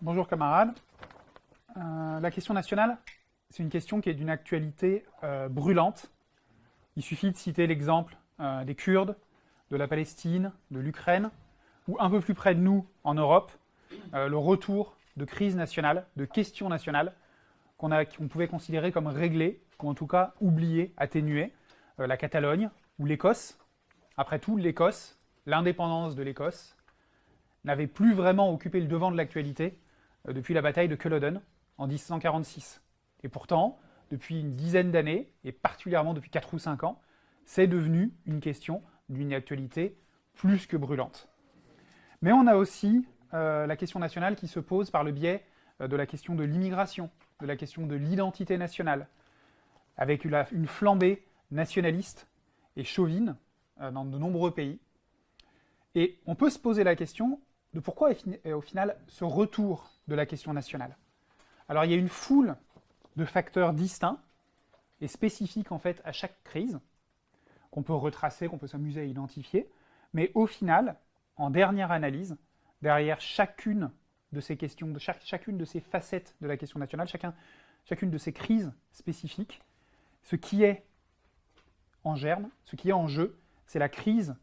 Bonjour camarades. Euh, la question nationale, c'est une question qui est d'une actualité euh, brûlante. Il suffit de citer l'exemple euh, des Kurdes, de la Palestine, de l'Ukraine, ou un peu plus près de nous, en Europe, le retour de crise nationale, de questions nationales, qu'on pouvait considérer comme réglées, ou en tout cas oubliées, atténuées. la Catalogne, ou l'Écosse. Après tout, l'Écosse, l'indépendance de l'Écosse, n'avait plus vraiment occupé le devant de l'actualité depuis la bataille de Culloden en 1646. Et pourtant, depuis une dizaine d'années, et particulièrement depuis 4 ou 5 ans, c'est devenu une question d'une actualité plus que brûlante. Mais on a aussi euh, la question nationale qui se pose par le biais euh, de la question de l'immigration, de la question de l'identité nationale, avec une, flambée nationaliste et chauvine euh, dans de nombreux pays. Et on peut se poser la question de pourquoi, au final, ce retour de la question nationale Alors, il y a une foule de facteurs distincts et spécifiques, en fait, à chaque crise, qu'on peut retracer, qu'on peut s'amuser à identifier, mais au final, en dernière analyse, derrière chacune de ces questions, de chacune de ces facettes de la question nationale, chacun, chacune de ces crises spécifiques, ce qui est en germe, ce qui est en jeu, c'est la crise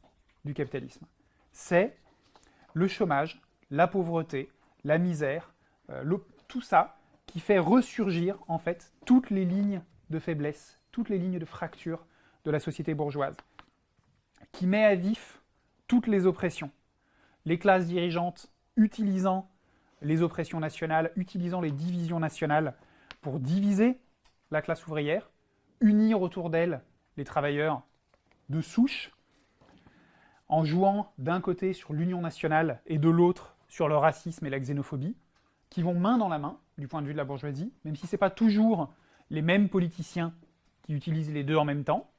du capitalisme. C'est le chômage, la pauvreté, la misère, euh, tout ça qui fait ressurgir en fait toutes les lignes de faiblesse, toutes les lignes de fracture de la société bourgeoise, qui met à vif toutes les oppressions. Les classes dirigeantes utilisant les oppressions nationales, utilisant les divisions nationales pour diviser la classe ouvrière, unir autour d'elle les travailleurs de souche, en jouant d'un côté sur l'union nationale et de l'autre sur le racisme et la xénophobie, qui vont main dans la main du point de vue de la bourgeoisie, même si ce n'est pas toujours les mêmes politiciens qui utilisent les deux en même temps.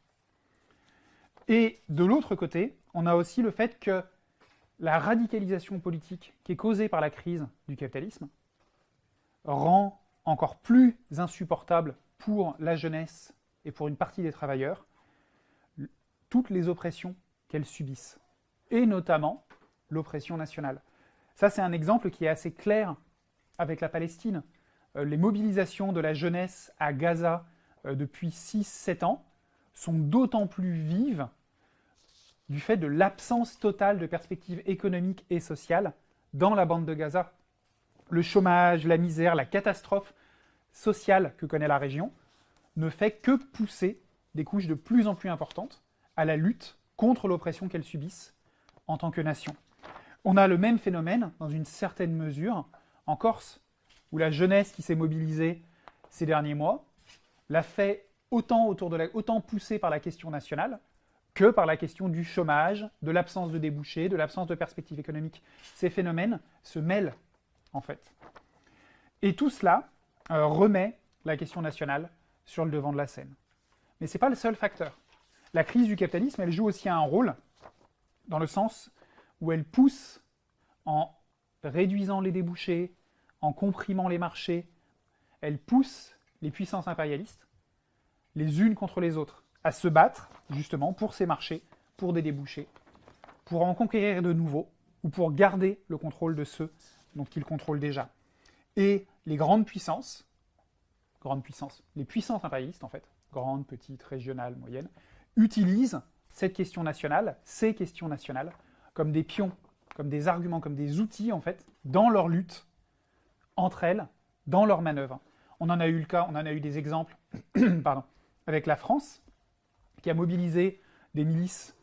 Et de l'autre côté, on a aussi le fait que la radicalisation politique qui est causée par la crise du capitalisme rend encore plus insupportable pour la jeunesse et pour une partie des travailleurs toutes les oppressions qu'elles subissent, et notamment l'oppression nationale. Ça, c'est un exemple qui est assez clair avec la Palestine. Euh, les mobilisations de la jeunesse à Gaza euh, depuis 6-7 ans sont d'autant plus vives du fait de l'absence totale de perspectives économiques et sociales dans la bande de Gaza. Le chômage, la misère, la catastrophe sociale que connaît la région ne fait que pousser des couches de plus en plus importantes à la lutte contre l'oppression qu'elles subissent en tant que nation. On a le même phénomène, dans une certaine mesure, en Corse, où la jeunesse qui s'est mobilisée ces derniers mois l'a fait autant, autour de autant poussée par la question nationale que par la question du chômage, de l'absence de débouchés, de l'absence de perspectives économiques. Ces phénomènes se mêlent, en fait. Et tout cela euh, remet la question nationale sur le devant de la scène. Mais ce n'est pas le seul facteur la crise du capitalisme, elle joue aussi un rôle, dans le sens où elle pousse, en réduisant les débouchés, en comprimant les marchés, elle pousse les puissances impérialistes, les unes contre les autres, à se battre, justement, pour ces marchés, pour des débouchés, pour en conquérir de nouveaux, ou pour garder le contrôle de ceux dont ils contrôlent déjà. Et les grandes puissances, grandes puissances, les puissances impérialistes en fait, grandes, petites, régionales, moyennes, utilisent cette question nationale, ces questions nationales, comme des pions, comme des arguments, comme des outils, en fait, dans leur lutte entre elles, dans leurs manœuvres. On en a eu le cas, on en a eu des exemples, pardon, avec la France, qui a mobilisé des milices,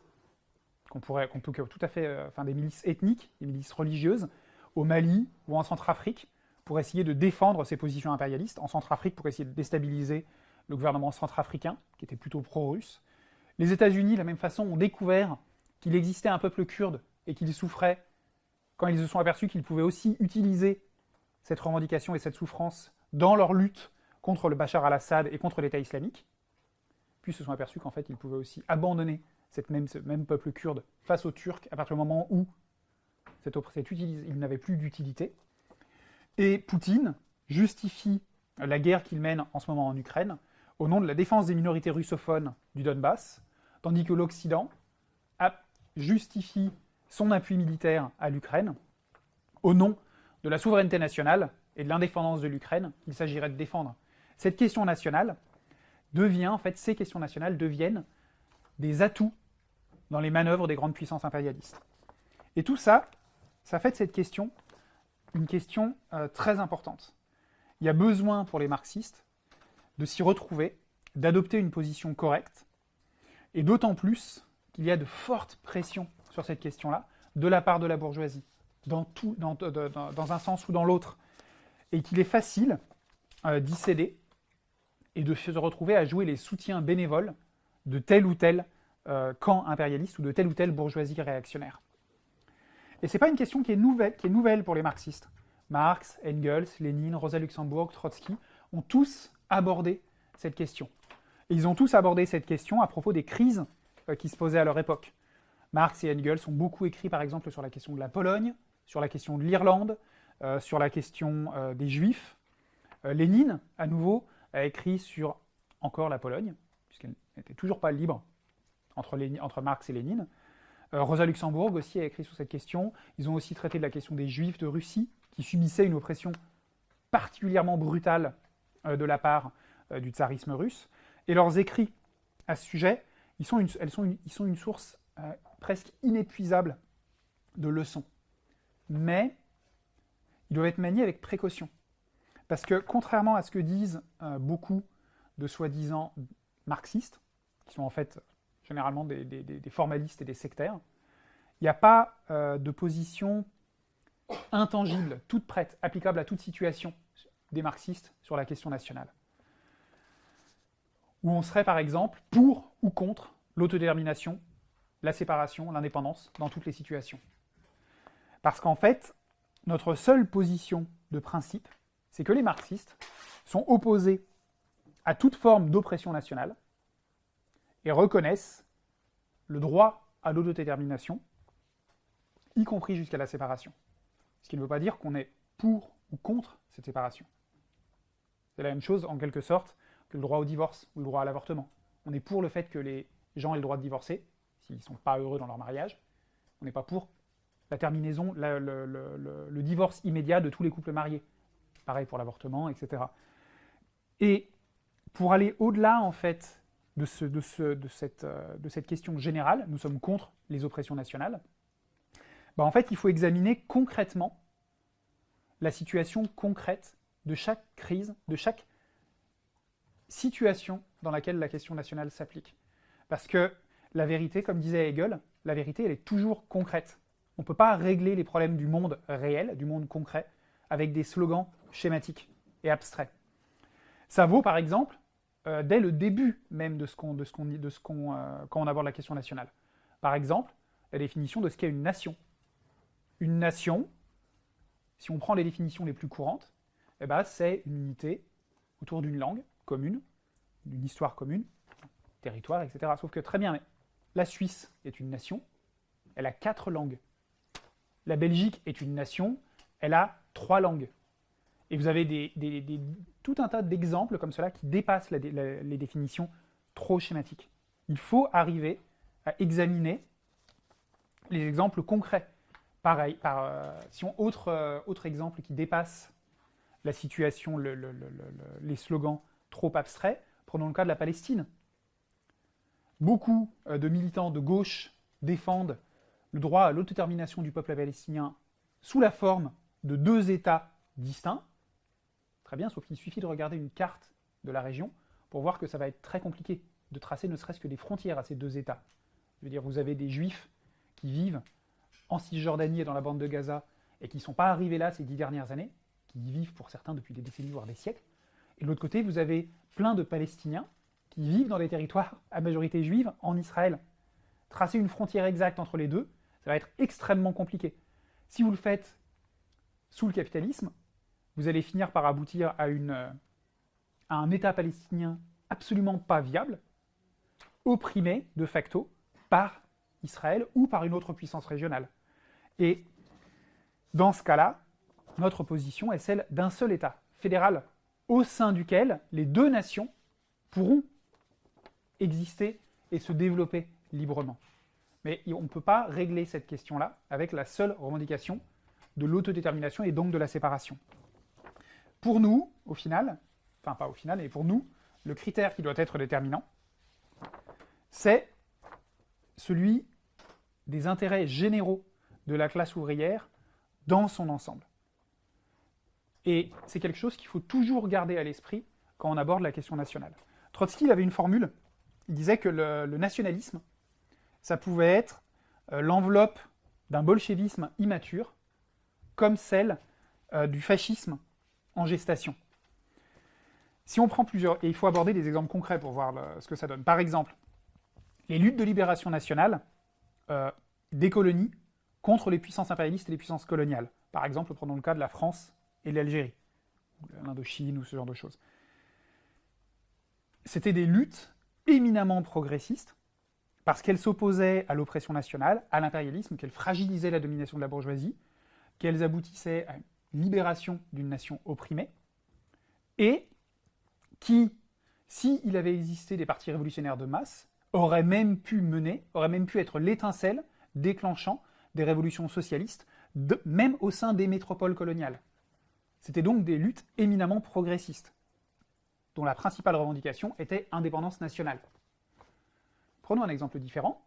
qu'on pourrait, qu'on peut tout à fait, euh, enfin des milices ethniques, des milices religieuses, au Mali ou en Centrafrique, pour essayer de défendre ses positions impérialistes, en Centrafrique pour essayer de déstabiliser le gouvernement centrafricain, qui était plutôt pro-russe, les États-Unis, de la même façon, ont découvert qu'il existait un peuple kurde et qu'ils souffraient quand ils se sont aperçus qu'ils pouvaient aussi utiliser cette revendication et cette souffrance dans leur lutte contre le Bachar al-Assad et contre l'État islamique, puis se sont aperçus qu'en fait ils pouvaient aussi abandonner cette même, ce même peuple kurde face aux Turcs à partir du moment où cette, cette il n'avait plus d'utilité. Et Poutine justifie la guerre qu'il mène en ce moment en Ukraine au nom de la défense des minorités russophones du Donbass, tandis que l'Occident justifie son appui militaire à l'Ukraine au nom de la souveraineté nationale et de l'indépendance de l'Ukraine qu'il s'agirait de défendre. Cette question nationale devient, en fait, ces questions nationales deviennent des atouts dans les manœuvres des grandes puissances impérialistes. Et tout ça, ça fait de cette question une question euh, très importante. Il y a besoin pour les marxistes de s'y retrouver, d'adopter une position correcte, et d'autant plus qu'il y a de fortes pressions sur cette question-là, de la part de la bourgeoisie, dans, un sens ou dans l'autre, et qu'il est facile euh, d'y céder et de se retrouver à jouer les soutiens bénévoles de tel ou tel euh, camp impérialiste ou de telle ou telle bourgeoisie réactionnaire. Et ce n'est pas une question qui est, nouvelle, qui est nouvelle pour les marxistes. Marx, Engels, Lénine, Rosa Luxembourg, Trotsky ont tous abordé cette question. Et ils ont tous abordé cette question à propos des crises euh, qui se posaient à leur époque. Marx et Engels ont beaucoup écrit par exemple sur la question de la Pologne, sur la question de l'Irlande, euh, sur la question euh, des Juifs. Lénine, à nouveau, a écrit sur encore la Pologne, puisqu'elle n'était toujours pas libre entre, entre Marx et Lénine. Rosa Luxembourg aussi a écrit sur cette question. Ils ont aussi traité de la question des Juifs de Russie, qui subissaient une oppression particulièrement brutale de la part du tsarisme russe. Et leurs écrits à ce sujet, ils sont une, elles sont ils sont une source euh, presque inépuisable de leçons. Mais ils doivent être maniés avec précaution. Parce que contrairement à ce que disent euh, beaucoup de soi-disant marxistes, qui sont en fait généralement des, formalistes et des sectaires, il n'y a pas euh, de position intangible, toute prête, applicable à toute situation des marxistes sur la question nationale où on serait par exemple pour ou contre l'autodétermination, la séparation, l'indépendance, dans toutes les situations. Parce qu'en fait, notre seule position de principe, c'est que les marxistes sont opposés à toute forme d'oppression nationale et reconnaissent le droit à l'autodétermination, y compris jusqu'à la séparation. Ce qui ne veut pas dire qu'on est pour ou contre cette séparation. C'est la même chose, en quelque sorte, le droit au divorce ou le droit à l'avortement. On est pour le fait que les gens aient le droit de divorcer, s'ils ne sont pas heureux dans leur mariage. On n'est pas pour la terminaison, le, divorce immédiat de tous les couples mariés. Pareil pour l'avortement, etc. Et pour aller au-delà, en fait, euh, de, cette, question générale, nous sommes contre les oppressions nationales, bah en fait, il faut examiner concrètement la situation concrète de chaque crise, de chaque situation dans laquelle la question nationale s'applique. Parce que la vérité, comme disait Hegel, la vérité, elle est toujours concrète. On ne peut pas régler les problèmes du monde réel, du monde concret, avec des slogans schématiques et abstraits. Ça vaut, par exemple, euh, dès le début même de ce qu'on, de de ce euh, quand on aborde la question nationale. Par exemple, la définition de ce qu'est une nation. Une nation, si on prend les définitions les plus courantes, eh ben, c'est une unité autour d'une langue, commune, d'une histoire commune, territoire, etc. Sauf que très bien, mais la Suisse est une nation, elle a quatre langues. La Belgique est une nation, elle a trois langues. Et vous avez tout un tas d'exemples comme cela qui dépassent les définitions trop schématiques. Il faut arriver à examiner les exemples concrets. Pareil, par, euh, si on, autre, euh, autre exemple qui dépasse la situation, les slogans trop abstrait, prenons le cas de la Palestine. Beaucoup euh, de militants de gauche défendent le droit à l'autodétermination du peuple palestinien sous la forme de deux États distincts. Très bien, sauf qu'il suffit de regarder une carte de la région pour voir que ça va être très compliqué de tracer ne serait-ce que des frontières à ces deux États. Je veux dire, vous avez des Juifs qui vivent en Cisjordanie et dans la bande de Gaza et qui ne sont pas arrivés là ces dix dernières années, qui y vivent pour certains depuis des décennies, voire des siècles, et de l'autre côté, vous avez plein de Palestiniens qui vivent dans des territoires à majorité juive en Israël. Tracer une frontière exacte entre les deux, ça va être extrêmement compliqué. Si vous le faites sous le capitalisme, vous allez finir par aboutir à, une, à un État palestinien absolument pas viable, opprimé de facto par Israël ou par une autre puissance régionale. Et dans ce cas-là, notre position est celle d'un seul État, fédéral, au sein duquel les deux nations pourront exister et se développer librement. Mais on ne peut pas régler cette question-là avec la seule revendication de l'autodétermination et donc de la séparation. Pour nous, au final, enfin pas au final, mais pour nous, le critère qui doit être déterminant, c'est celui des intérêts généraux de la classe ouvrière dans son ensemble. Et c'est quelque chose qu'il faut toujours garder à l'esprit quand on aborde la question nationale. Trotsky avait une formule, il disait que le, nationalisme, ça pouvait être euh, l'enveloppe d'un bolchevisme immature, comme celle euh, du fascisme en gestation. Si on prend plusieurs, et il faut aborder des exemples concrets pour voir ce que ça donne. Par exemple, les luttes de libération nationale euh, des colonies contre les puissances impérialistes et les puissances coloniales. Par exemple, prenons le cas de la France et l'Algérie, l'Indochine ou ce genre de choses. C'était des luttes éminemment progressistes, parce qu'elles s'opposaient à l'oppression nationale, à l'impérialisme, qu'elles fragilisaient la domination de la bourgeoisie, qu'elles aboutissaient à une libération d'une nation opprimée, et qui, s'il avait existé des partis révolutionnaires de masse, aurait même pu mener, aurait même pu être l'étincelle déclenchant des révolutions socialistes, même au sein des métropoles coloniales. C'était donc des luttes éminemment progressistes, dont la principale revendication était indépendance nationale. Prenons un exemple différent,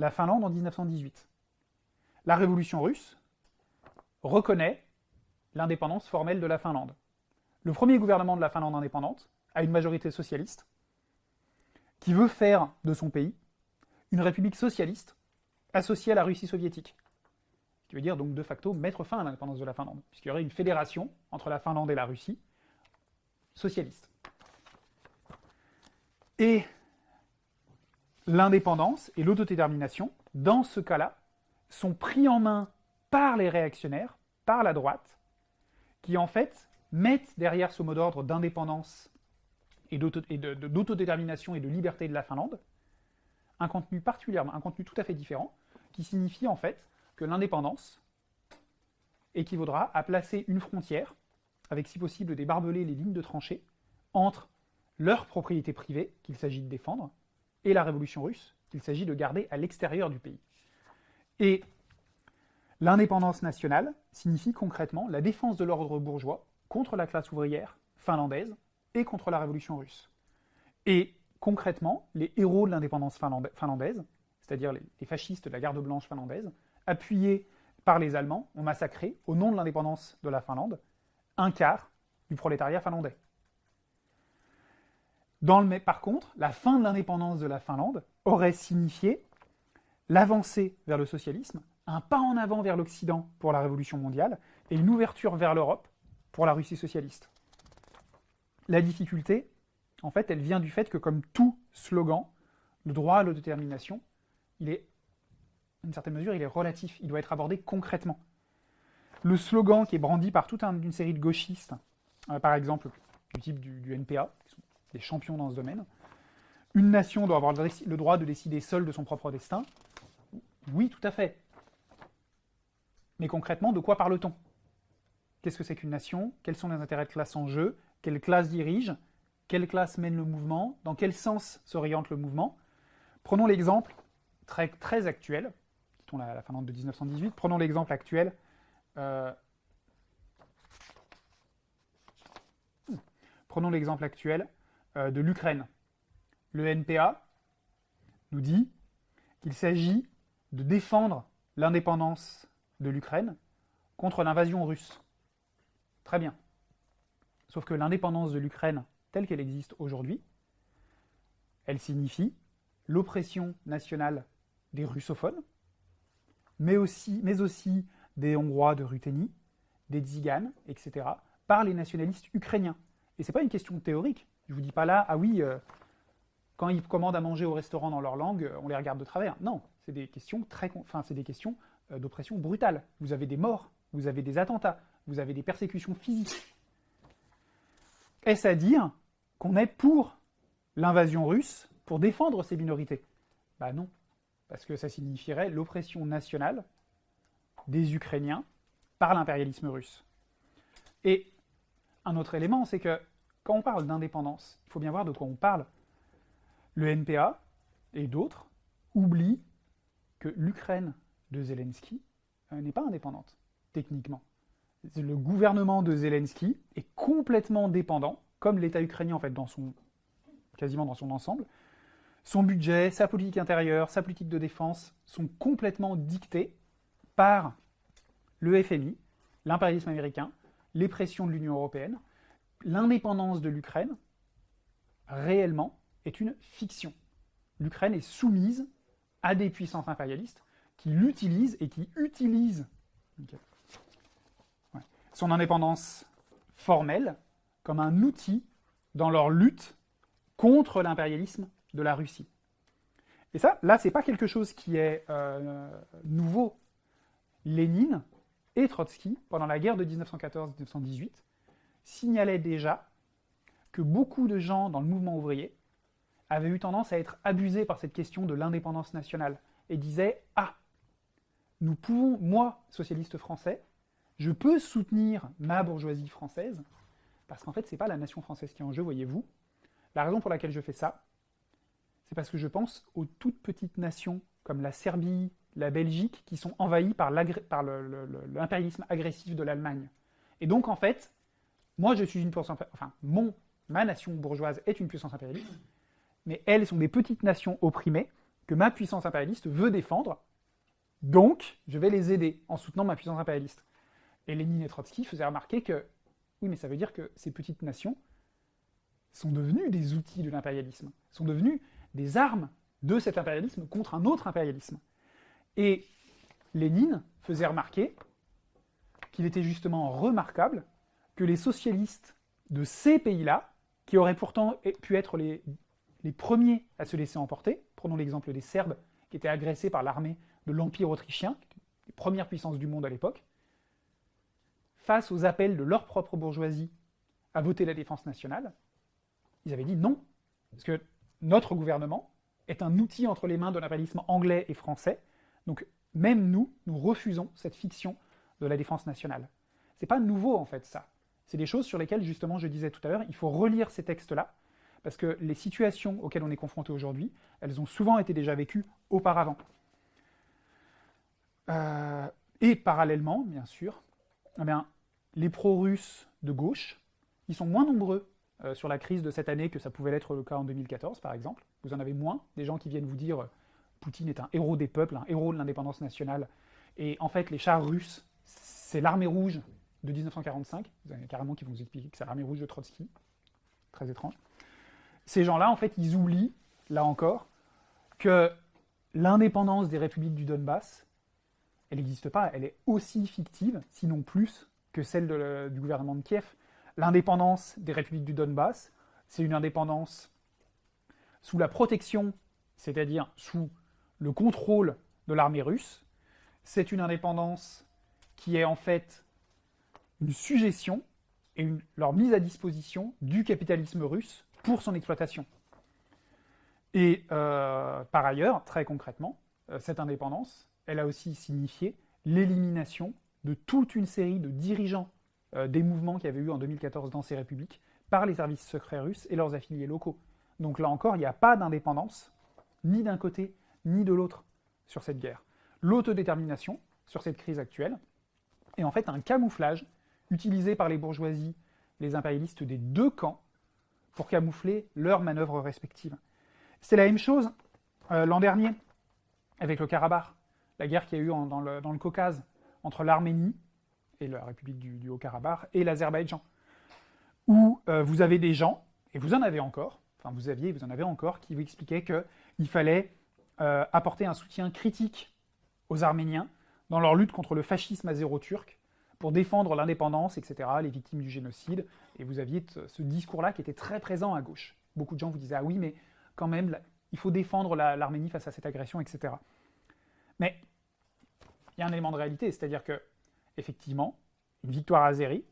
la Finlande en 1918. La révolution russe reconnaît l'indépendance formelle de la Finlande. Le premier gouvernement de la Finlande indépendante a une majorité socialiste, qui veut faire de son pays une république socialiste associée à la Russie soviétique. Ce qui veut dire donc de facto mettre fin à l'indépendance de la Finlande, puisqu'il y aurait une fédération entre la Finlande et la Russie socialiste. Et l'indépendance et l'autodétermination, dans ce cas-là, sont pris en main par les réactionnaires, par la droite, qui en fait mettent derrière ce mot d'ordre d'indépendance et d'autodétermination et de liberté de la Finlande, un contenu particulièrement, un contenu tout à fait différent, qui signifie en fait que l'indépendance équivaudra à placer une frontière, avec si possible des barbelés, les lignes de tranchées, entre leur propriété privée, qu'il s'agit de défendre, et la révolution russe, qu'il s'agit de garder à l'extérieur du pays. Et l'indépendance nationale signifie concrètement la défense de l'ordre bourgeois contre la classe ouvrière finlandaise, et contre la révolution russe. Et concrètement, les héros de l'indépendance finlandaise, c'est-à-dire les, fascistes de la garde blanche finlandaise, appuyés par les Allemands, ont massacré, au nom de l'indépendance de la Finlande, un quart du prolétariat finlandais. Par contre, la fin de l'indépendance de la Finlande aurait signifié l'avancée vers le socialisme, un pas en avant vers l'Occident pour la révolution mondiale, et une ouverture vers l'Europe pour la Russie socialiste. La difficulté, en fait, elle vient du fait que, comme tout slogan, le droit à l'autodétermination, il est, une certaine mesure, il est relatif, il doit être abordé concrètement. Le slogan qui est brandi par toute une série de gauchistes, euh, par exemple du type du, NPA, des champions dans ce domaine, une nation doit avoir le droit de décider seule de son propre destin. Oui, tout à fait. Mais concrètement, de quoi parle-t-on? Qu'est-ce que c'est qu'une nation? Quels sont les intérêts de classe en jeu? Quelle classe dirige, quelle classe mène le mouvement, dans quel sens s'oriente le mouvement? Prenons l'exemple très, actuel, quittons la, la Finlande de 1918, prenons l'exemple actuel euh, Prenons l'exemple actuel de l'Ukraine. Le NPA nous dit qu'il s'agit de défendre l'indépendance de l'Ukraine contre l'invasion russe. Très bien. Sauf que l'indépendance de l'Ukraine, telle qu'elle existe aujourd'hui, elle signifie l'oppression nationale des russophones, mais aussi, mais aussi des Hongrois de Ruthénie, des Tziganes, etc., par les nationalistes ukrainiens. Et ce n'est pas une question théorique. Je ne vous dis pas là, ah oui, euh, quand ils commandent à manger au restaurant dans leur langue, on les regarde de travers. Non, c'est des questions très, enfin, c'est des questions euh, d'oppression brutale. Vous avez des morts, vous avez des attentats, vous avez des persécutions physiques. Est-ce à dire qu'on est pour l'invasion russe pour défendre ces minorités? Bah non, parce que ça signifierait l'oppression nationale des Ukrainiens par l'impérialisme russe. Et un autre élément, c'est que quand on parle d'indépendance, il faut bien voir de quoi on parle. Le NPA et d'autres oublient que l'Ukraine de Zelensky euh, n'est pas indépendante. techniquement. Le gouvernement de Zelensky est complètement dépendant, comme l'État ukrainien en fait, quasiment dans son ensemble. Son budget, sa politique intérieure, sa politique de défense sont complètement dictés par le FMI, l'impérialisme américain, les pressions de l'Union européenne. L'indépendance de l'Ukraine, réellement, est une fiction. L'Ukraine est soumise à des puissances impérialistes qui l'utilisent et qui utilisent son indépendance formelle comme un outil dans leur lutte contre l'impérialisme de la Russie. Et ça, là, c'est pas quelque chose qui est euh, nouveau. Lénine et Trotsky, pendant la guerre de 1914-1918, signalaient déjà que beaucoup de gens dans le mouvement ouvrier avaient eu tendance à être abusés par cette question de l'indépendance nationale et disaient « Ah, nous pouvons, moi, socialiste français, je peux soutenir ma bourgeoisie française, parce qu'en fait, c'est pas la nation française qui est en jeu, voyez-vous. La raison pour laquelle je fais ça, c'est parce que je pense aux toutes petites nations comme la Serbie, la Belgique, qui sont envahies par l'impérialisme agressif de l'Allemagne. Et donc, en fait, moi, je suis une puissance... Enfin, mon, ma nation bourgeoise est une puissance impérialiste, mais elles sont des petites nations opprimées que ma puissance impérialiste veut défendre, donc je vais les aider en soutenant ma puissance impérialiste. Et Lénine et Trotsky faisaient remarquer que, oui, mais ça veut dire que ces petites nations sont devenues des outils de l'impérialisme, sont devenues des armes de cet impérialisme contre un autre impérialisme. Et Lénine faisait remarquer qu'il était justement remarquable que les socialistes de ces pays-là, qui auraient pourtant pu être les, premiers à se laisser emporter, prenons l'exemple des Serbes qui étaient agressés par l'armée de l'Empire autrichien, les premières puissances du monde à l'époque, face aux appels de leur propre bourgeoisie à voter la défense nationale, ils avaient dit non, parce que notre gouvernement est un outil entre les mains de l'impérialisme anglais et français, donc même nous, nous refusons cette fiction de la défense nationale. C'est pas nouveau en fait ça. C'est des choses sur lesquelles justement je disais tout à l'heure, il faut relire ces textes-là, parce que les situations auxquelles on est confronté aujourd'hui, elles ont souvent été déjà vécues auparavant. Euh, et parallèlement, bien sûr, eh les pro-russes de gauche, ils sont moins nombreux euh, sur la crise de cette année que ça pouvait l'être le cas en 2014, par exemple. Vous en avez moins, des gens qui viennent vous dire « Poutine est un héros des peuples, un héros de l'indépendance nationale ». Et en fait, les chars russes, c'est l'armée rouge de 1945. Vous avez carrément qui vont vous expliquer que c'est l'armée rouge de Trotsky. Très étrange. Ces gens-là, en fait, ils oublient, là encore, que l'indépendance des républiques du Donbass, elle n'existe pas, elle est aussi fictive, sinon plus, que celle du gouvernement de Kiev. L'indépendance des républiques du Donbass, c'est une indépendance sous la protection, c'est-à-dire sous le contrôle de l'armée russe. C'est une indépendance qui est en fait une suggestion et leur mise à disposition du capitalisme russe pour son exploitation. Et euh, par ailleurs, très concrètement, euh, cette indépendance, elle a aussi signifié l'élimination de toute une série de dirigeants euh, des mouvements qu'il y avait eu en 2014 dans ces républiques par les services secrets russes et leurs affiliés locaux. Donc là encore, il n'y a pas d'indépendance, ni d'un côté, ni de l'autre, sur cette guerre. L'autodétermination, sur cette crise actuelle, est en fait un camouflage utilisé par les bourgeoisies, les impérialistes des deux camps, pour camoufler leurs manœuvres respectives. C'est la même chose euh, l'an dernier, avec le Karabakh, la guerre qu'il y a eu dans, le, Caucase, entre l'Arménie et la République du, Haut-Karabakh et l'Azerbaïdjan, où euh, vous avez des gens, et vous en avez encore, enfin vous aviez, vous en avez encore, qui vous expliquaient qu'il fallait euh, apporter un soutien critique aux Arméniens dans leur lutte contre le fascisme azéro-turc, pour défendre l'indépendance, etc., les victimes du génocide, et vous aviez ce discours-là qui était très présent à gauche. Beaucoup de gens vous disaient « Ah oui, mais quand même, il faut défendre l'Arménie face à cette agression, etc. » Mais il y a un élément de réalité, c'est-à-dire que, effectivement, une victoire azérie,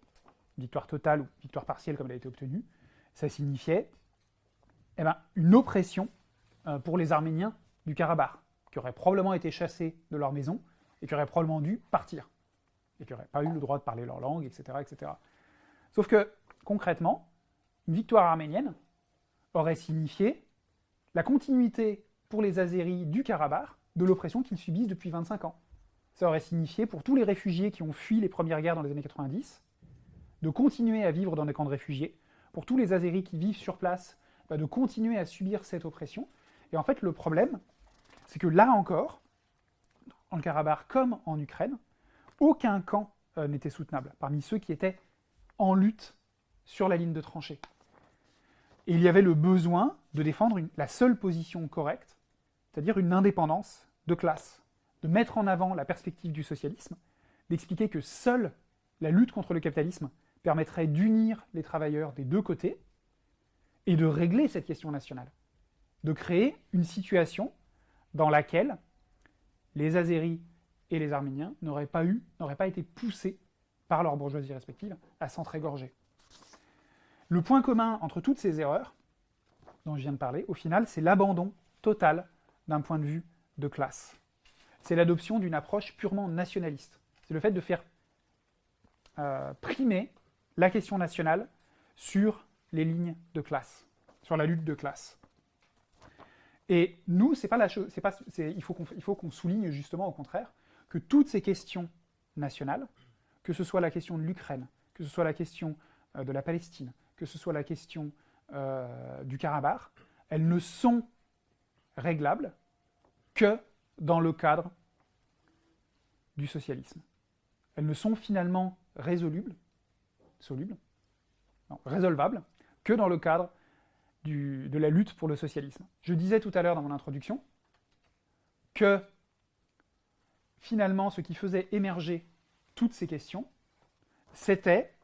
victoire totale ou victoire partielle comme elle a été obtenue, ça signifiait eh ben, une oppression euh, pour les Arméniens du Karabakh, qui auraient probablement été chassés de leur maison et qui auraient probablement dû partir, et qui n'auraient pas eu le droit de parler leur langue, etc., etc. Sauf que, concrètement, une victoire arménienne aurait signifié la continuité pour les Azéris du Karabakh de l'oppression qu'ils subissent depuis 25 ans. ça aurait signifié pour tous les réfugiés qui ont fui les premières guerres dans les années 90, de continuer à vivre dans des camps de réfugiés, pour tous les Azéris qui vivent sur place, bah, de continuer à subir cette oppression. Et en fait, le problème, c'est que là encore, en Karabakh comme en Ukraine, aucun camp euh, n'était soutenable, parmi ceux qui étaient en lutte sur la ligne de tranchée. Et il y avait le besoin de défendre la seule position correcte, c'est-à-dire une indépendance de classe, de mettre en avant la perspective du socialisme, d'expliquer que seule la lutte contre le capitalisme permettrait d'unir les travailleurs des deux côtés et de régler cette question nationale, de créer une situation dans laquelle les Azéris et les Arméniens n'auraient pas eu, n'auraient pas été poussés par leurs bourgeoisies respectives à s'entrégorger. Le point commun entre toutes ces erreurs dont je viens de parler, au final, c'est l'abandon total d'un point de vue de classe. C'est l'adoption d'une approche purement nationaliste. C'est le fait de faire euh, primer la question nationale sur les lignes de classe, sur la lutte de classe. Et nous, c'est pas la chose, pas, il faut qu'on souligne justement au contraire que toutes ces questions nationales, que ce soit la question de l'Ukraine, que ce soit la question euh, de la Palestine, que ce soit la question euh, du Karabakh, elles ne sont réglables que dans le cadre du socialisme. Elles ne sont finalement résolubles, solubles, non, résolvables, que dans le cadre de la lutte pour le socialisme. Je disais tout à l'heure dans mon introduction que finalement ce qui faisait émerger toutes ces questions, c'était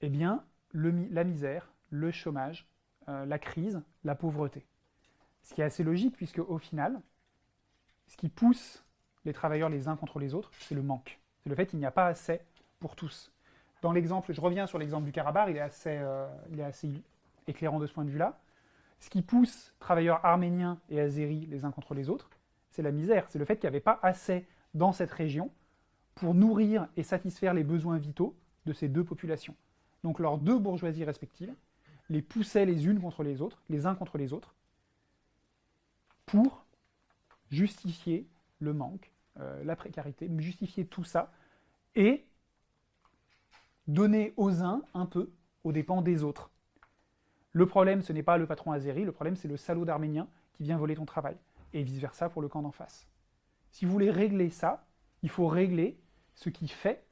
eh bien, la misère, le chômage, euh, la crise, la pauvreté. Ce qui est assez logique, puisque au final, ce qui pousse les travailleurs les uns contre les autres, c'est le manque. C'est le fait qu'il n'y a pas assez pour tous. Dans l'exemple, je reviens sur l'exemple du Karabakh, il est, assez, euh, il est assez éclairant de ce point de vue-là. Ce qui pousse travailleurs arméniens et azéris les uns contre les autres, c'est la misère. C'est le fait qu'il n'y avait pas assez dans cette région pour nourrir et satisfaire les besoins vitaux de ces deux populations. Donc leurs deux bourgeoisies respectives les poussaient les unes contre les autres, les uns contre les autres, pour justifier le manque, euh, la précarité, justifier tout ça, et donner aux uns un peu aux dépens des autres. Le problème, ce n'est pas le patron azéri, le problème, c'est le salaud d'Arménien qui vient voler ton travail, et vice-versa pour le camp d'en face. Si vous voulez régler ça, il faut régler ce qui fait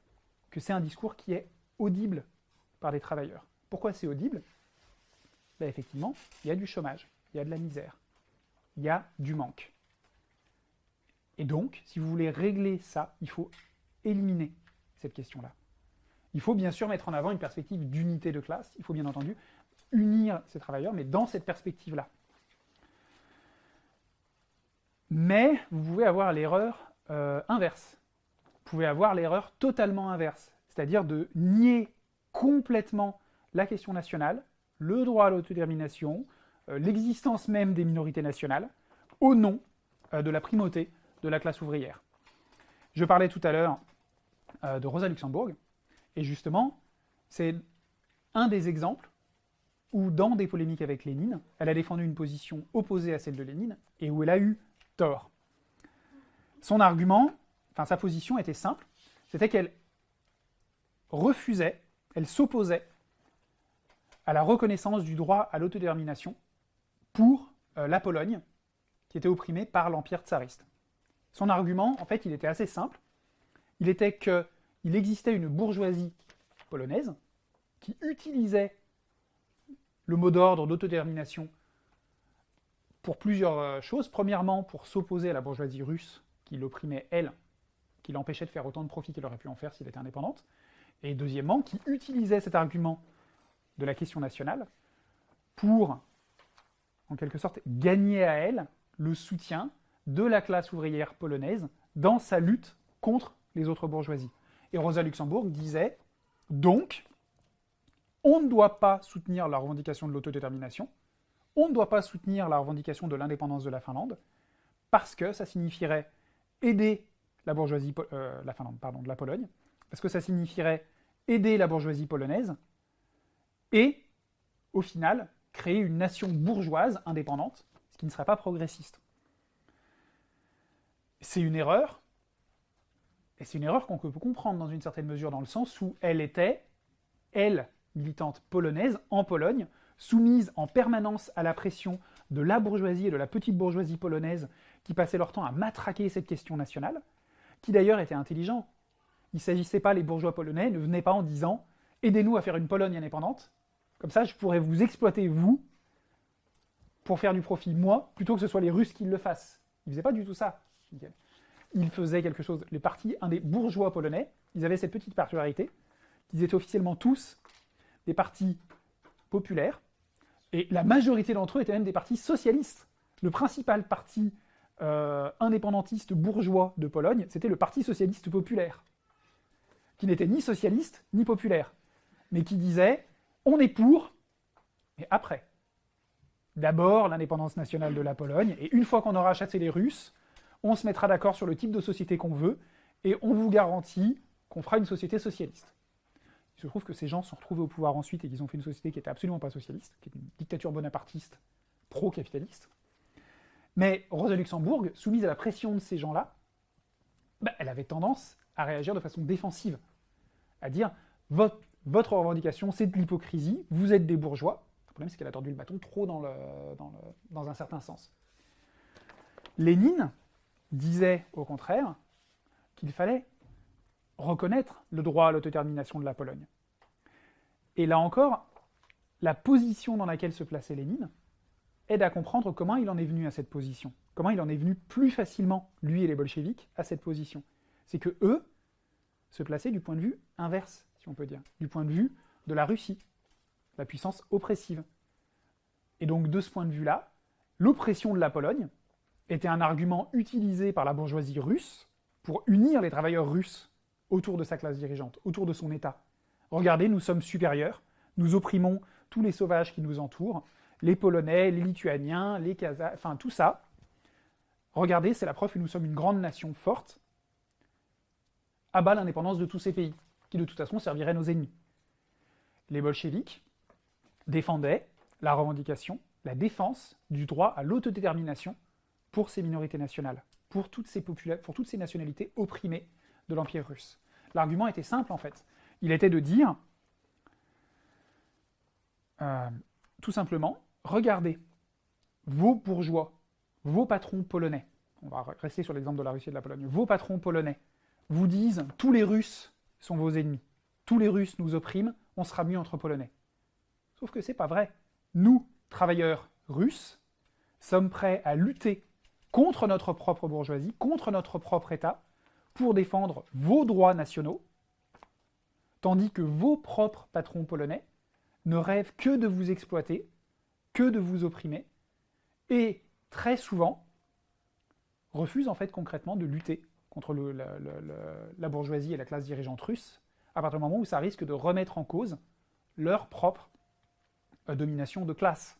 que c'est un discours qui est audible par des travailleurs. Pourquoi c'est audible? Ben Effectivement, il y a du chômage, il y a de la misère, il y a du manque. Et donc, si vous voulez régler ça, il faut éliminer cette question-là. Il faut bien sûr mettre en avant une perspective d'unité de classe, il faut bien entendu unir ces travailleurs, mais dans cette perspective-là. Mais vous pouvez avoir l'erreur euh, inverse. Vous pouvez avoir l'erreur totalement inverse, c'est-à-dire de nier complètement la question nationale, le droit à l'autodétermination, euh, l'existence même des minorités nationales, au nom euh, de la primauté de la classe ouvrière. Je parlais tout à l'heure de Rosa Luxembourg, et justement, c'est un des exemples où, dans des polémiques avec Lénine, elle a défendu une position opposée à celle de Lénine, et où elle a eu tort. Son argument, enfin sa position était simple, c'était qu'elle refusait elle s'opposait à la reconnaissance du droit à l'autodétermination pour euh, la Pologne, qui était opprimée par l'Empire tsariste. Son argument, en fait, il était assez simple. Il était qu'il existait une bourgeoisie polonaise qui utilisait le mot d'ordre d'autodétermination pour plusieurs euh, choses. Premièrement, pour s'opposer à la bourgeoisie russe qui l'opprimait, elle, qui l'empêchait de faire autant de profit qu'elle aurait pu en faire s'il était indépendante et deuxièmement, qui utilisait cet argument de la question nationale pour, en quelque sorte, gagner à elle le soutien de la classe ouvrière polonaise dans sa lutte contre les autres bourgeoisies. Et Rosa Luxembourg disait, donc, on ne doit pas soutenir la revendication de l'autodétermination, on ne doit pas soutenir la revendication de l'indépendance de la Finlande, parce que ça signifierait aider la bourgeoisie, euh, de la Pologne, aider la bourgeoisie polonaise et, au final, créer une nation bourgeoise indépendante, ce qui ne serait pas progressiste. C'est une erreur, Et c'est une erreur qu'on peut comprendre dans une certaine mesure, dans le sens où elle était, elle, militante polonaise, en Pologne, soumise en permanence à la pression de la bourgeoisie et de la petite bourgeoisie polonaise qui passaient leur temps à matraquer cette question nationale, qui d'ailleurs était intelligent. Il ne s'agissait pas, les bourgeois polonais ne venaient pas en disant « aidez-nous à faire une Pologne indépendante, comme ça je pourrais vous exploiter, vous, pour faire du profit, moi, plutôt que ce soit les Russes qui le fassent. » Ils ne faisaient pas du tout ça. Ils faisaient quelque chose. Les partis, un des bourgeois polonais, ils avaient cette petite particularité, qu'ils étaient officiellement tous des partis populaires, et la majorité d'entre eux étaient même des partis socialistes. Le principal parti euh, indépendantiste bourgeois de Pologne, c'était le Parti socialiste populaire, qui n'était ni socialiste ni populaire, mais qui disait « on est pour, mais après ». D'abord l'indépendance nationale de la Pologne, et une fois qu'on aura chassé les Russes, on se mettra d'accord sur le type de société qu'on veut, et on vous garantit qu'on fera une société socialiste. Il se trouve que ces gens se sont retrouvés au pouvoir ensuite et qu'ils ont fait une société qui n'était absolument pas socialiste, qui était une dictature bonapartiste, pro-capitaliste. Mais Rosa Luxembourg, soumise à la pression de ces gens-là, bah, elle avait tendance à réagir de façon défensive, à dire votre, revendication c'est de l'hypocrisie, vous êtes des bourgeois. Le problème c'est qu'elle a tordu le bâton trop dans un certain sens. Lénine disait au contraire qu'il fallait reconnaître le droit à l'autodétermination de la Pologne. Et là encore, la position dans laquelle se plaçait Lénine aide à comprendre comment il en est venu à cette position, comment il en est venu plus facilement, lui et les bolcheviks, à cette position. C'est que eux se plaçaient du point de vue inverse, si on peut dire, du point de vue de la Russie, la puissance oppressive. Et donc de ce point de vue-là, l'oppression de la Pologne était un argument utilisé par la bourgeoisie russe pour unir les travailleurs russes autour de sa classe dirigeante, autour de son État. Regardez, nous sommes supérieurs, nous opprimons tous les sauvages qui nous entourent, les Polonais, les Lituaniens, les Kazakhs, enfin tout ça. Regardez, c'est la preuve que nous sommes une grande nation forte, à bas l'indépendance de tous ces pays, qui de toute façon serviraient nos ennemis. Les bolcheviks défendaient la revendication, la défense du droit à l'autodétermination pour ces minorités nationales, pour toutes ces nationalités opprimées de l'Empire russe. L'argument était simple en fait. Il était de dire, euh, tout simplement, regardez, vos bourgeois, vos patrons polonais, on va rester sur l'exemple de la Russie et de la Pologne, vos patrons polonais vous disent « tous les Russes sont vos ennemis, tous les Russes nous oppriment, on sera mieux entre Polonais ». Sauf que c'est pas vrai. Nous, travailleurs russes, sommes prêts à lutter contre notre propre bourgeoisie, contre notre propre État, pour défendre vos droits nationaux, tandis que vos propres patrons polonais ne rêvent que de vous exploiter, que de vous opprimer, et très souvent refusent en fait concrètement de lutter contre la, bourgeoisie et la classe dirigeante russe, à partir du moment où ça risque de remettre en cause leur propre euh, domination de classe.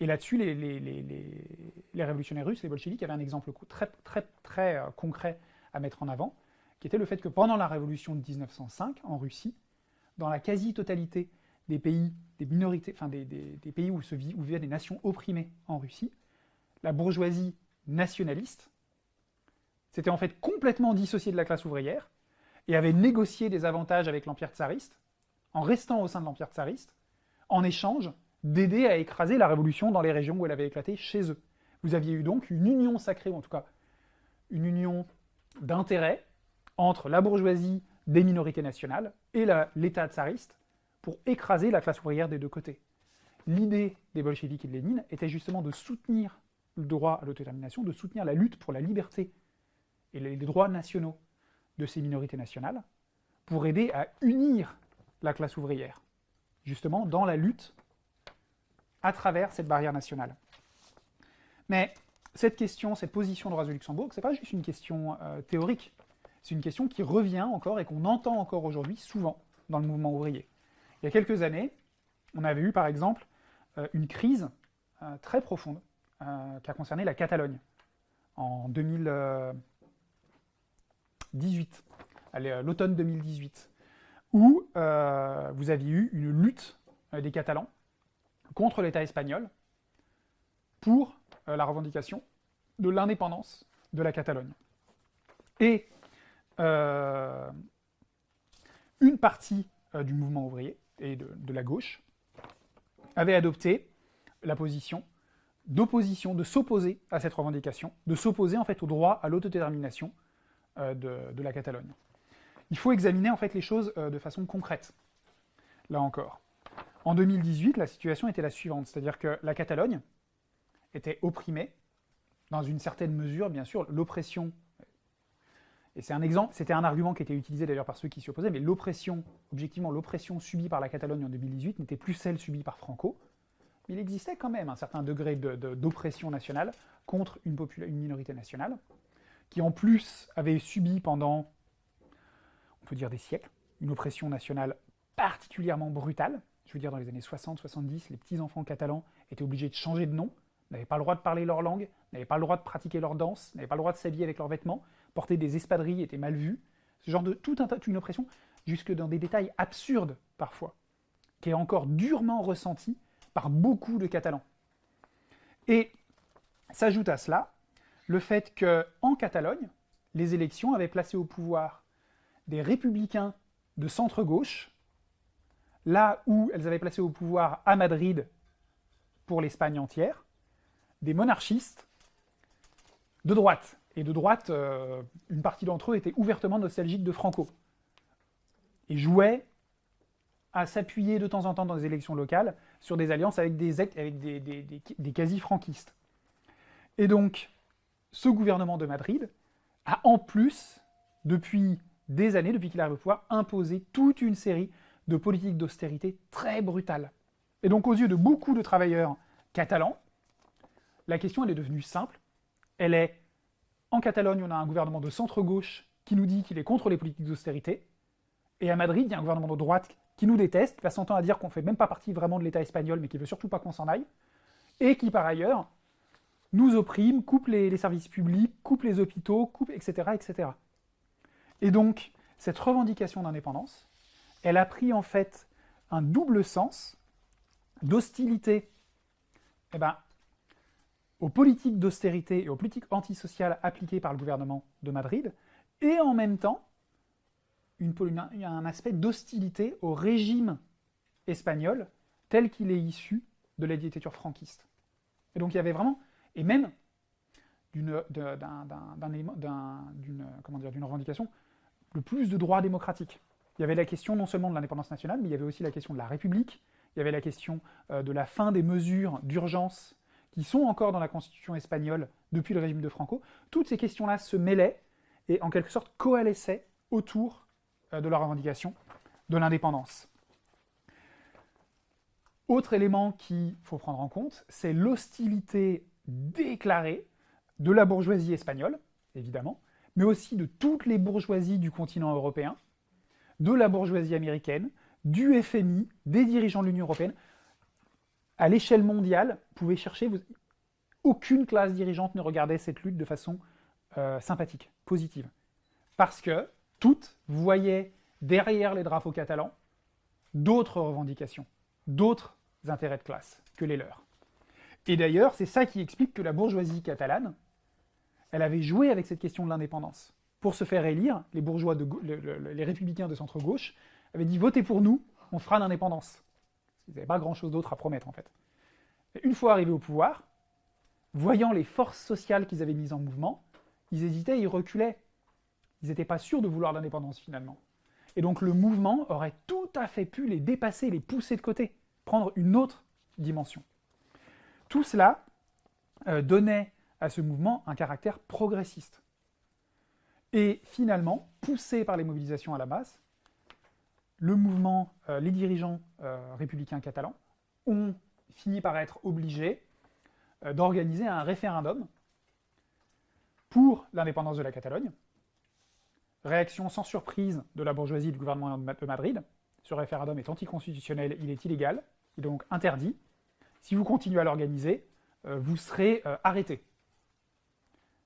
Et là-dessus, les, les, révolutionnaires russes, les bolcheviks, avaient un exemple très, très, très euh, concret à mettre en avant, qui était le fait que pendant la révolution de 1905, en Russie, dans la quasi-totalité des pays, des minorités, enfin des, pays où, se vit, des nations opprimées en Russie, la bourgeoisie nationaliste s'était en fait complètement dissociée de la classe ouvrière et avait négocié des avantages avec l'Empire tsariste, en restant au sein de l'Empire tsariste, en échange d'aider à écraser la révolution dans les régions où elle avait éclaté chez eux. Vous aviez eu donc une union sacrée, ou en tout cas une union d'intérêt entre la bourgeoisie des minorités nationales et l'État tsariste pour écraser la classe ouvrière des deux côtés. L'idée des bolcheviks et de Lénine était justement de soutenir le droit à l'autodétermination, de soutenir la lutte pour la liberté et les droits nationaux de ces minorités nationales, pour aider à unir la classe ouvrière, justement dans la lutte à travers cette barrière nationale. Mais cette question, cette position de Rosa Luxembourg, c'est pas juste une question euh, théorique, c'est une question qui revient encore et qu'on entend encore aujourd'hui souvent dans le mouvement ouvrier. Il y a quelques années, on avait eu par exemple euh, une crise euh, très profonde qui a concerné la Catalogne en 2018, l'automne 2018, où vous aviez eu une lutte des Catalans contre l'État espagnol pour la revendication de l'indépendance de la Catalogne. Et euh, une partie euh, du mouvement ouvrier et de, la gauche avait adopté la position d'opposition, de s'opposer à cette revendication, de s'opposer en fait au droit à l'autodétermination euh, de, de, la Catalogne. Il faut examiner en fait les choses euh, de façon concrète, là encore. En 2018, la situation était la suivante, c'est-à-dire que la Catalogne était opprimée, dans une certaine mesure, bien sûr, l'oppression, et c'est un exemple, c'était un argument qui était utilisé d'ailleurs par ceux qui s'y opposaient, mais l'oppression, objectivement, l'oppression subie par la Catalogne en 2018 n'était plus celle subie par Franco, mais il existait quand même un certain degré d'oppression nationale contre une, une, minorité nationale, qui en plus avait subi pendant, on peut dire des siècles, une oppression nationale particulièrement brutale. Je veux dire, dans les années 60-70, les petits-enfants catalans étaient obligés de changer de nom, n'avaient pas le droit de parler leur langue, n'avaient pas le droit de pratiquer leur danse, n'avaient pas le droit de s'habiller avec leurs vêtements, porter des espadrilles était mal vu. Ce genre de tout un tas, une oppression, jusque dans des détails absurdes parfois, qui est encore durement ressenti par beaucoup de Catalans. Et s'ajoute à cela le fait qu'en Catalogne, les élections avaient placé au pouvoir des républicains de centre-gauche, là où elles avaient placé au pouvoir à Madrid, pour l'Espagne entière, des monarchistes de droite. Et de droite, euh, une partie d'entre eux était ouvertement nostalgique de Franco. Et jouait à s'appuyer de temps en temps dans les élections locales sur des alliances avec des, avec des, quasi-franquistes. Et donc, ce gouvernement de Madrid a en plus, depuis des années, depuis qu'il arrive au pouvoir, imposé toute une série de politiques d'austérité très brutales. Et donc, aux yeux de beaucoup de travailleurs catalans, la question est devenue simple. Elle est, en Catalogne, on a un gouvernement de centre-gauche qui nous dit qu'il est contre les politiques d'austérité, et à Madrid, il y a un gouvernement de droite qui nous déteste, temps à dire qu'on ne fait même pas partie vraiment de l'État espagnol, mais qui veut surtout pas qu'on s'en aille, et qui par ailleurs nous opprime, coupe les, les, services publics, coupe les hôpitaux, coupe, etc., etc. Et donc, cette revendication d'indépendance, elle a pris en fait un double sens d'hostilité eh ben, aux politiques d'austérité et aux politiques antisociales appliquées par le gouvernement de Madrid, et en même temps une, un aspect d'hostilité au régime espagnol tel qu'il est issu de la dictature franquiste. Et donc il y avait vraiment, et même d'une revendication, le plus de droits démocratiques. Il y avait la question non seulement de l'indépendance nationale, mais il y avait aussi la question de la République, il y avait la question euh, de la fin des mesures d'urgence qui sont encore dans la constitution espagnole depuis le régime de Franco. Toutes ces questions-là se mêlaient et en quelque sorte coalesçaient autour euh, de la revendication de l'indépendance. Autre élément qu'il faut prendre en compte, c'est l'hostilité déclarée de la bourgeoisie espagnole, évidemment, mais aussi de toutes les bourgeoisies du continent européen, de la bourgeoisie américaine, du FMI, des dirigeants de l'Union européenne. À l'échelle mondiale, chercher, aucune classe dirigeante ne regardait cette lutte de façon euh, sympathique, positive. Parce que toutes voyaient derrière les drapeaux catalans d'autres revendications, d'autres intérêts de classe que les leurs. Et d'ailleurs, c'est ça qui explique que la bourgeoisie catalane, elle avait joué avec cette question de l'indépendance. Pour se faire élire, les bourgeois, les républicains de centre-gauche avaient dit « votez pour nous, on fera l'indépendance ». Ils n'avaient pas grand-chose d'autre à promettre, en fait. Une fois arrivés au pouvoir, voyant les forces sociales qu'ils avaient mises en mouvement, ils hésitaient, ils reculaient. Ils n'étaient pas sûrs de vouloir l'indépendance finalement. Et donc le mouvement aurait tout à fait pu les dépasser, les pousser de côté, prendre une autre dimension. Tout cela euh, donnait à ce mouvement un caractère progressiste. Et finalement, poussé par les mobilisations à la base, le mouvement, euh, les dirigeants euh, républicains catalans ont fini par être obligés d'organiser un référendum pour l'indépendance de la Catalogne, Réaction sans surprise de la bourgeoisie du gouvernement de Madrid. Ce référendum est anticonstitutionnel, il est illégal, il est donc interdit. Si vous continuez à l'organiser, euh, vous serez euh, arrêté.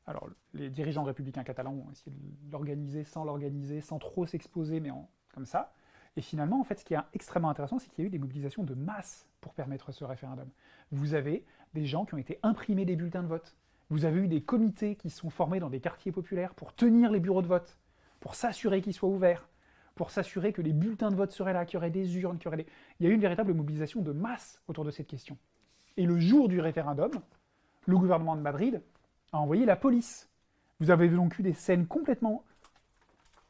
Alors, les dirigeants républicains catalans ont essayé de l'organiser sans l'organiser, sans trop s'exposer, mais comme ça. Et finalement, en fait, ce qui est extrêmement intéressant, c'est qu'il y a eu des mobilisations de masse pour permettre ce référendum. Vous avez des gens qui ont été imprimés des bulletins de vote. Vous avez eu des comités qui sont formés dans des quartiers populaires pour tenir les bureaux de vote. pour s'assurer qu'il soit ouvert, pour s'assurer que les bulletins de vote seraient là, qu'il y aurait des urnes, qu'il y aurait des... Il y a eu une véritable mobilisation de masse autour de cette question. Et le jour du référendum, le gouvernement de Madrid a envoyé la police. Vous avez donc eu des scènes complètement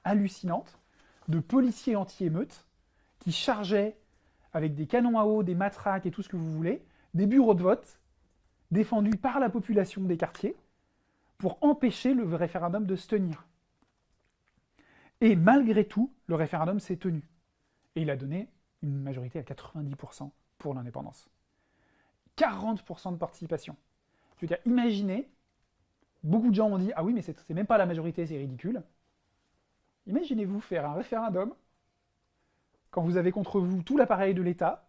hallucinantes de policiers anti-émeutes qui chargeaient avec des canons à eau, des matraques et tout ce que vous voulez, des bureaux de vote défendus par la population des quartiers pour empêcher le référendum de se tenir. Et malgré tout, le référendum s'est tenu. Et il a donné une majorité à 90% pour l'indépendance. 40% de participation. Je veux dire, imaginez, beaucoup de gens ont dit « Ah oui, mais c'est même pas la majorité, c'est ridicule ». Imaginez-vous faire un référendum quand vous avez contre vous tout l'appareil de l'État,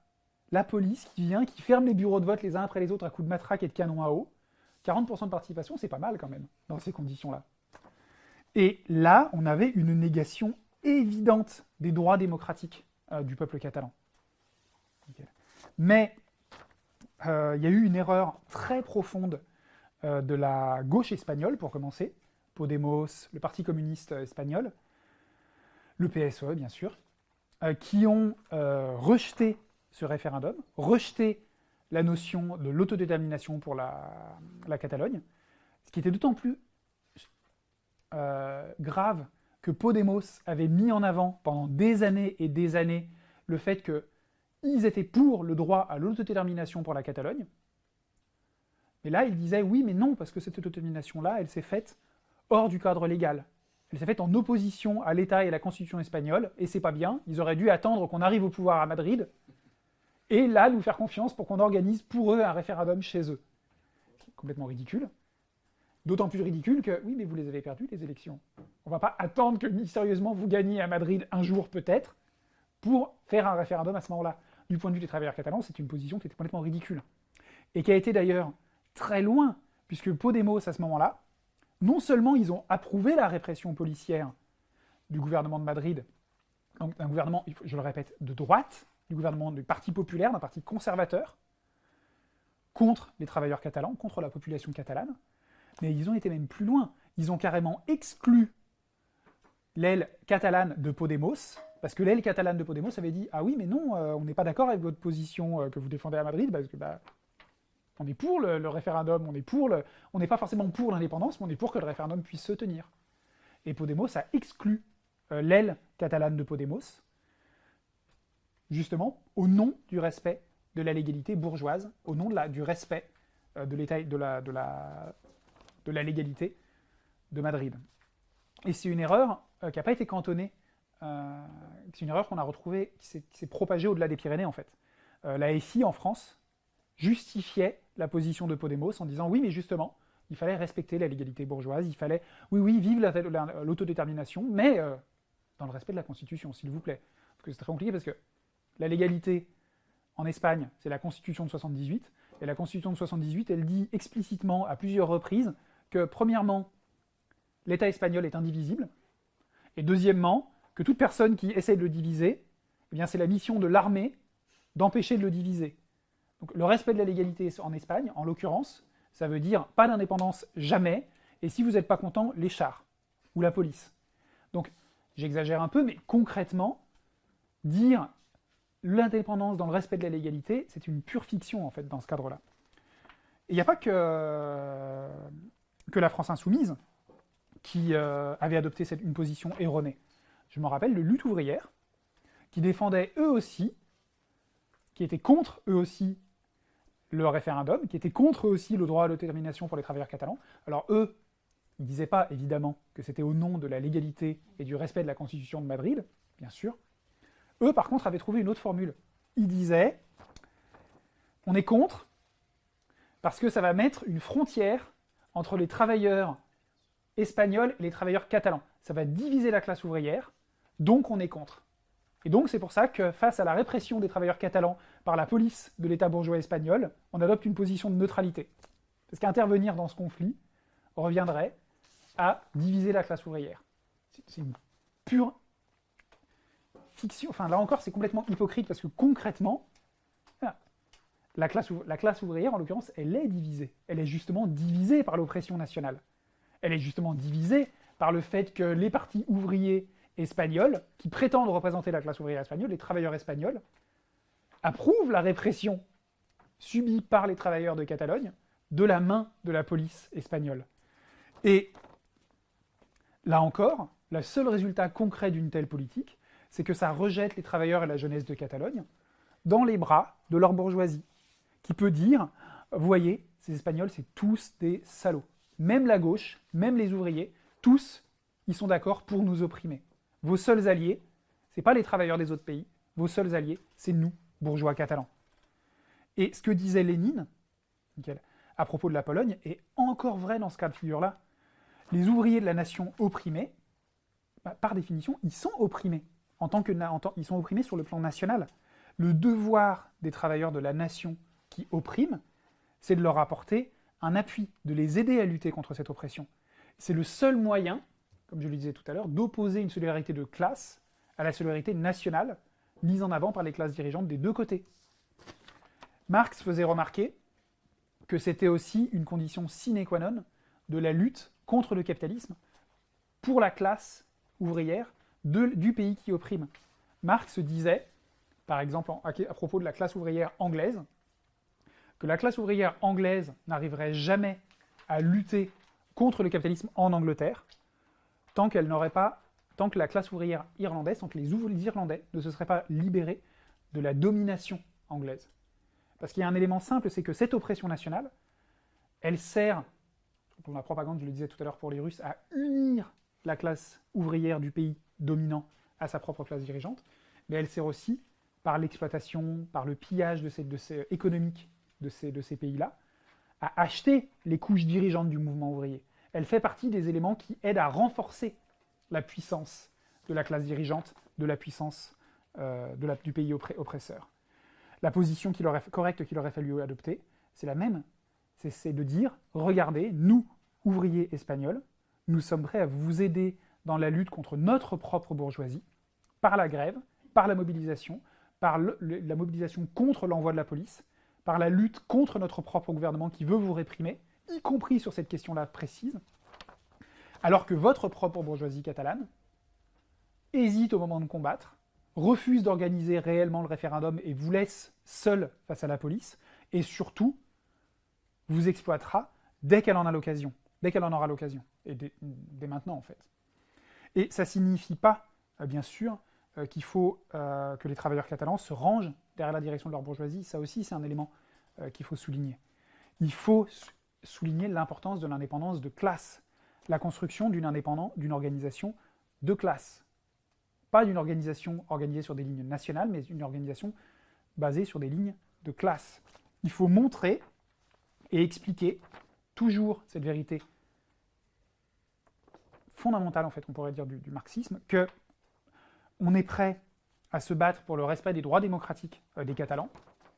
la police qui vient, qui ferme les bureaux de vote les uns après les autres à coups de matraque et de canon à eau. 40% de participation, c'est pas mal quand même, dans ces conditions-là. Et là, on avait une négation évidente des droits démocratiques euh, du peuple catalan. Mais euh, il y a eu une erreur très profonde euh, de la gauche espagnole, pour commencer, Podemos, le Parti communiste espagnol, le PSOE bien sûr, qui ont rejeté ce référendum, rejeté la notion de l'autodétermination pour la, la, Catalogne, ce qui était d'autant plus euh, grave que Podemos avait mis en avant pendant des années et des années le fait qu'ils étaient pour le droit à l'autodétermination pour la Catalogne. Mais là, ils disaient oui, mais non, parce que cette autodétermination-là, elle s'est faite hors du cadre légal. Elle s'est faite en opposition à l'État et à la Constitution espagnole, et c'est pas bien. Ils auraient dû attendre qu'on arrive au pouvoir à Madrid, et là, nous faire confiance pour qu'on organise pour eux un référendum chez eux. Complètement ridicule. D'autant plus ridicule que, oui, mais vous les avez perdues, les élections. On va pas attendre que mystérieusement vous gagniez à Madrid un jour peut-être, pour faire un référendum à ce moment-là. Du point de vue des travailleurs catalans, c'est une position qui était complètement ridicule. Et qui a été d'ailleurs très loin, puisque Podemos, à ce moment-là, non seulement ils ont approuvé la répression policière du gouvernement de Madrid, donc un gouvernement, je le répète, de droite, du gouvernement du Parti populaire, d'un parti conservateur, contre les travailleurs catalans, contre la population catalane, mais ils ont été même plus loin. Ils ont carrément exclu l'aile catalane de Podemos, parce que l'aile catalane de Podemos avait dit « Ah oui, mais non, euh, on n'est pas d'accord avec votre position euh, que vous défendez à Madrid, parce que bah, on est pour le, référendum, on est pour le, on n'est pas forcément pour l'indépendance, mais on est pour que le référendum puisse se tenir. » Et Podemos a exclu euh, l'aile catalane de Podemos, justement, au nom du respect de la légalité bourgeoise, au nom de la, du respect de l'État, de la, de la, de la légalité de Madrid. Et c'est une erreur euh, qui n'a pas été cantonnée, euh, c'est une erreur qu'on a retrouvée, qui s'est propagée au-delà des Pyrénées en fait. Euh, la SI en France justifiait la position de Podemos en disant oui mais justement, il fallait respecter la légalité bourgeoise, il fallait, oui oui, vive l'autodétermination, mais dans le respect de la Constitution, s'il vous plaît. Parce que c'est très compliqué parce que la légalité en Espagne, c'est la Constitution de 78, et la Constitution de 78, elle dit explicitement à plusieurs reprises que, premièrement, l'État espagnol est indivisible, et deuxièmement, que toute personne qui essaie de le diviser, eh c'est la mission de l'armée d'empêcher de le diviser. Donc le respect de la légalité en Espagne, en l'occurrence, ça veut dire pas d'indépendance jamais, et si vous n'êtes pas content, les chars, ou la police. Donc j'exagère un peu, mais concrètement, dire l'indépendance dans le respect de la légalité, c'est une pure fiction en fait dans ce cadre-là. Il n'y a pas que la France insoumise, qui euh, avait adopté une position erronée. Je me rappelle de lutte ouvrière, qui défendait eux aussi, qui était contre eux aussi le référendum, qui était contre aussi le droit à l'autodétermination pour les travailleurs catalans. Alors eux, ils ne disaient pas, évidemment, que c'était au nom de la légalité et du respect de la Constitution de Madrid, bien sûr. Eux, par contre, avaient trouvé une autre formule. Ils disaient, on est contre, parce que ça va mettre une frontière entre les travailleurs espagnols et les travailleurs catalans. Ça va diviser la classe ouvrière, donc on est contre. Et donc c'est pour ça que face à la répression des travailleurs catalans par la police de l'État bourgeois espagnol, on adopte une position de neutralité. Parce qu'intervenir dans ce conflit reviendrait à diviser la classe ouvrière. C'est une pure fiction. Enfin là encore c'est complètement hypocrite parce que concrètement, la classe, ouvrière, en l'occurrence, elle est divisée. Elle est justement divisée par l'oppression nationale. Elle est justement divisée par le fait que les partis ouvriers espagnols, qui prétendent représenter la classe ouvrière espagnole, les travailleurs espagnols, approuvent la répression subie par les travailleurs de Catalogne de la main de la police espagnole. Et là encore, le seul résultat concret d'une telle politique, c'est que ça rejette les travailleurs et la jeunesse de Catalogne dans les bras de leur bourgeoisie, qui peut dire, voyez, ces Espagnols, c'est tous des salauds. Même la gauche, même les ouvriers, tous, ils sont d'accord pour nous opprimer. Vos seuls alliés, ce pas les travailleurs des autres pays, vos seuls alliés, c'est nous, bourgeois catalans. Et ce que disait Lénine, à propos de la Pologne, est encore vrai dans ce cas de figure-là. Les ouvriers de la nation opprimée, bah, par définition, ils sont opprimés. En tant que, ils sont opprimés sur le plan national. Le devoir des travailleurs de la nation qui oppriment, c'est de leur apporter un appui, de les aider à lutter contre cette oppression. C'est le seul moyen, comme je le disais tout à l'heure, d'opposer une solidarité de classe à la solidarité nationale mise en avant par les classes dirigeantes des deux côtés. Marx faisait remarquer que c'était aussi une condition sine qua non de la lutte contre le capitalisme pour la classe ouvrière du pays qui opprime. Marx disait, par exemple à propos de la classe ouvrière anglaise, que la classe ouvrière anglaise n'arriverait jamais à lutter contre le capitalisme en Angleterre, tant qu'elle n'aurait pas, tant que la classe ouvrière irlandaise, tant que les, ouvriers Irlandais ne se seraient pas libérés de la domination anglaise. Parce qu'il y a un élément simple, c'est que cette oppression nationale, elle sert, pour la propagande, je le disais tout à l'heure pour les Russes, à unir la classe ouvrière du pays dominant à sa propre classe dirigeante, mais elle sert aussi, par l'exploitation, par le pillage de ces, de ces, économique de ces pays-là, à acheter les couches dirigeantes du mouvement ouvrier. Elle fait partie des éléments qui aident à renforcer la puissance de la classe dirigeante, de la puissance euh, du pays oppresseur. La position correcte qu'il aurait fallu adopter, c'est la même. C'est de dire, regardez, nous, ouvriers espagnols, nous sommes prêts à vous aider dans la lutte contre notre propre bourgeoisie, par la grève, par la mobilisation, par la mobilisation contre l'envoi de la police, par la lutte contre notre propre gouvernement qui veut vous réprimer, y compris sur cette question-là précise, alors que votre propre bourgeoisie catalane hésite au moment de combattre, refuse d'organiser réellement le référendum et vous laisse seul face à la police, et surtout, vous exploitera dès qu'elle en a l'occasion, dès qu'elle en aura l'occasion, et dès, maintenant en fait. Et ça signifie pas, euh, bien sûr, euh, qu'il faut euh, que les travailleurs catalans se rangent derrière la direction de leur bourgeoisie, ça aussi c'est un élément qu'il faut souligner. Il faut souligner l'importance de l'indépendance de classe, la construction d'une d'une organisation de classe. Pas d'une organisation organisée sur des lignes nationales, mais une organisation basée sur des lignes de classe. Il faut montrer et expliquer toujours cette vérité fondamentale, en fait, on pourrait dire, du, marxisme, que on est prêt à se battre pour le respect des droits démocratiques euh, des Catalans,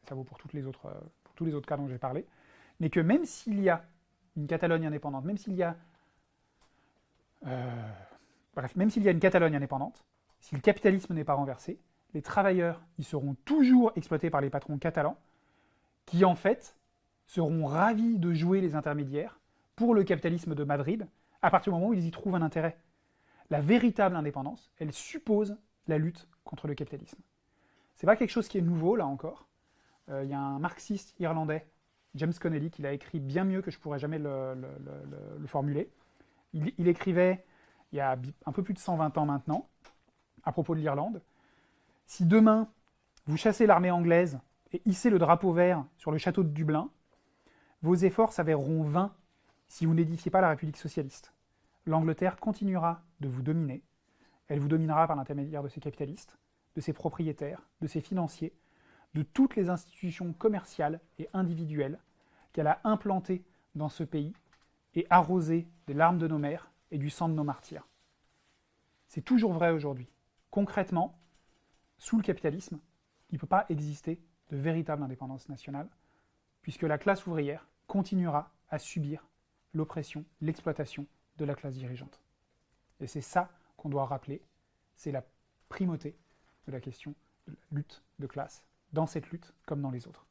ça vaut pour, les autres, euh, pour tous les autres cas dont j'ai parlé, mais que même s'il y a une Catalogne indépendante, même s'il y a... Euh, bref, même s'il y a une Catalogne indépendante, si le capitalisme n'est pas renversé, les travailleurs y seront toujours exploités par les patrons catalans, qui en fait seront ravis de jouer les intermédiaires pour le capitalisme de Madrid, à partir du moment où ils y trouvent un intérêt. La véritable indépendance, elle suppose la lutte contre le capitalisme. C'est pas quelque chose qui est nouveau, là encore. Euh, il y a un marxiste irlandais, James Connelly, qui l'a écrit bien mieux que je pourrais jamais le, formuler. Il, écrivait, il y a un peu plus de 120 ans maintenant, à propos de l'Irlande, « Si demain, vous chassez l'armée anglaise et hissez le drapeau vert sur le château de Dublin, vos efforts s'avéreront vains si vous n'édifiez pas la République socialiste. L'Angleterre continuera de vous dominer, elle vous dominera par l'intermédiaire de ses capitalistes, de ses propriétaires, de ses financiers, de toutes les institutions commerciales et individuelles qu'elle a implantées dans ce pays et arrosées des larmes de nos mères et du sang de nos martyrs. C'est toujours vrai aujourd'hui. Concrètement, sous le capitalisme, il ne peut pas exister de véritable indépendance nationale, puisque la classe ouvrière continuera à subir l'oppression, l'exploitation de la classe dirigeante. Et c'est ça qu'on doit rappeler, c'est la primauté de la question de la lutte de classe, dans cette lutte comme dans les autres.